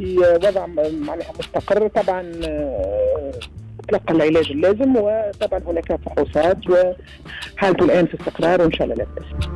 في وضع معناها مستقر طبعا آه، تلقى العلاج اللازم وطبعا هناك فحوصات وحالته الآن في استقرار وإن شاء الله لا باس